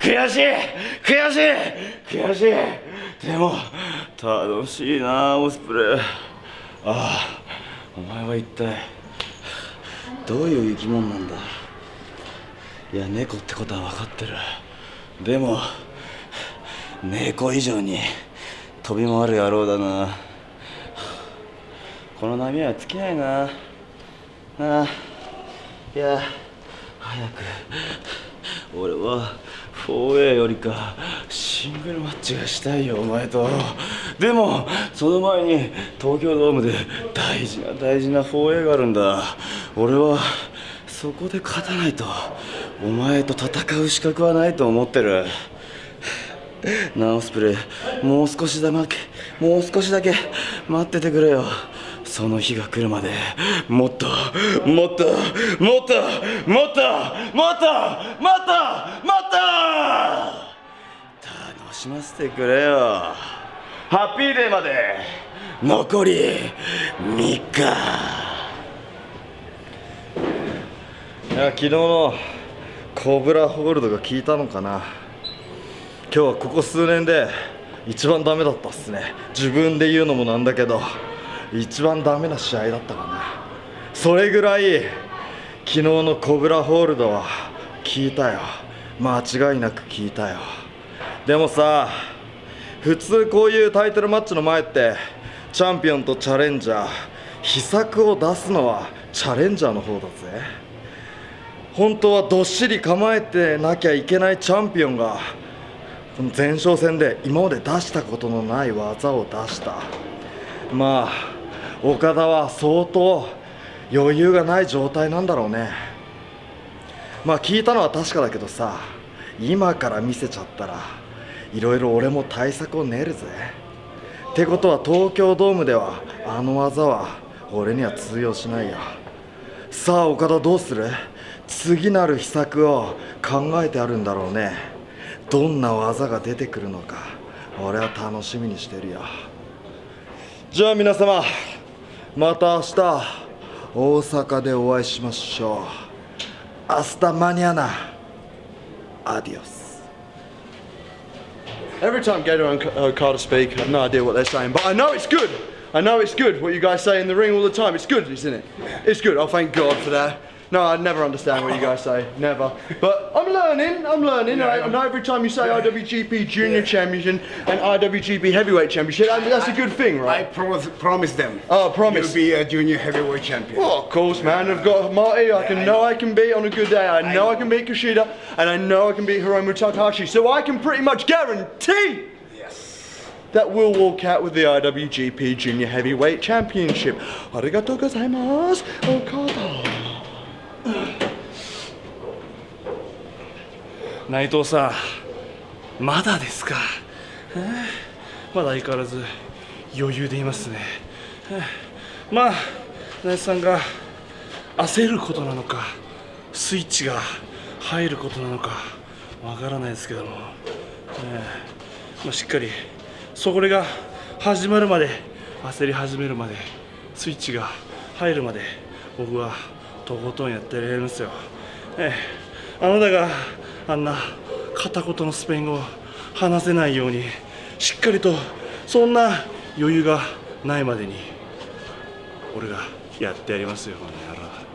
悔しい悔しい悔しい。でも楽しいなオスプレイ。ああお前は一体どういう生き物なんだ？いや猫ってことは分かってる。でも猫以上に飛び回る野郎だな。この波は尽きないな。ああ。いや早く。俺は 4A よりかシングルマッチがしたいよお前と。でもその前に東京ドームで大事な大事な 4A があるんだ。俺はそこで勝たないとお前と戦う資格はないと思ってる。ナオスプレイもう少しだけもう少しだけ待っててくれよ。その日が来るまでもっともっともっともっともっともっともっと楽しませてくれよハッピーデーまで残り3日いや昨日のコブラホールドが効いたのかな今日はここ数年で一番ダメだったっすね自分で言うのもなんだけど一番ダメな試合だったかな。それぐらい昨日のコブラホールドは効いたよ。間違いなく効いたよ。でもさ普通こういうタイトルマッチの前ってチャンピオンとチャレンジャー秘策を出すのはチャレンジャーの方だぜ。本当はどっしり構えてなきゃいけないチャンピオンがこの前哨戦で今まで出したことのない技を出した。まあ岡田は相当余裕がない状態なんだろうね。まあ聞いたのは確かだけどさ今から見せちゃったらいろいろ俺も対策を練るぜ。ってことは東京ドームではあの技は俺には通用しないよ。さあ岡田どうする？次なる秘策を考えてあるんだろうね。どんな技が出てくるのか俺は楽しみにしてるよ。じゃあ皆様また明日大阪でお会いしましょう明日マニアナアディオス Every time Gator and uh, Carter speak, I have no idea what they're saying, but I know it's good. I know it's good what you guys say in the ring all the time. It's good, isn't it? It's good. Oh, thank God for that. No, I never understand what you guys say. Never. But I'm learning. I'm learning. Yeah, I, I I'm- know every time you say IWGP Junior Championship and IWGP Heavyweight Championship, I mean, that's a good thing, I right? promise, promise them. Oh, promise. You'll be a junior heavyweight champion. Oh, of course, man. I've got Marty. I can I know know. I can beat on a good day. I know I know. can beat Kushida, and I know I can beat Hiromu Takahashi. So I can pretty much guarantee Yes. that we'll walk out with the IWGP Junior Heavyweight Championship. Arigatou gozaimasu, Okada. 内藤さんまだですか？えーまだ相変わらず余裕でいますね。えーまあ内藤さんが焦ることなのかスイッチが入ることなのかわからないですけども、えーまあ、しっかりそれが始まるまで焦り始めるまでスイッチが入るまで僕はとことんやってやりますよ、えーあなたがあんな片言のスペイン語を話せないようにしっかりとそんな余裕がないまでに俺がやってやりますよこの野郎。